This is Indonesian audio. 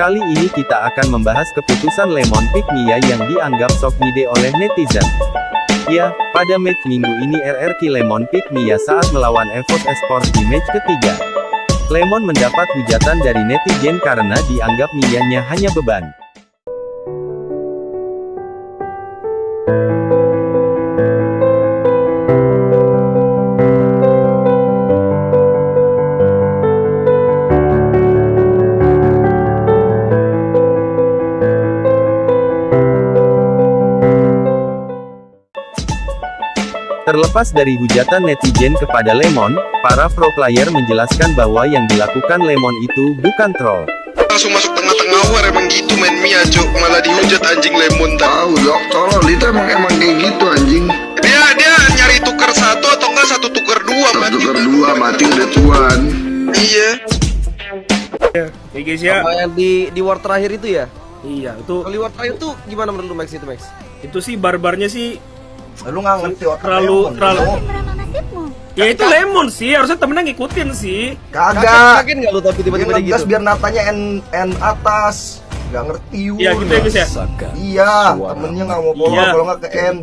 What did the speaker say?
Kali ini kita akan membahas keputusan Lemon Pick Mia yang dianggap sok ngide oleh netizen. Ya, pada match minggu ini RRQ Lemon Pick Mia saat melawan EVOS Esports di match ketiga. Lemon mendapat hujatan dari netizen karena dianggap Mianya hanya beban. Terlepas dari hujatan netizen kepada Lemon, para pro player menjelaskan bahwa yang dilakukan Lemon itu bukan troll. langsung masuk tengah-tengah war emang gitu main Mia cuk malah dihujat anjing lemon Tahu dok, tolol itu emang emang kayak gitu anjing. dia dia nyari tuker satu atau enggak satu tuker dua Satu mati tukar dua mati udah tuan. iya Ya guys ya. Sama yang di di war terakhir itu ya? Iya, itu Kalau di war terakhir tuh gimana menurut lu Max itu Max? itu sih barbarnya sih Lu nggak ngerti otak terlalu lemon, terlalu lu. Ya itu lemon sih, harusnya temennya ngikutin sih. Kagak. Kaget nggak lu tapi tiba-tiba gitu? biar natanya N, N atas. Gak ngerti Wul. Iya gitu ya guys ya. Iya, temennya nggak mau follow Iya. kalau nggak ke N.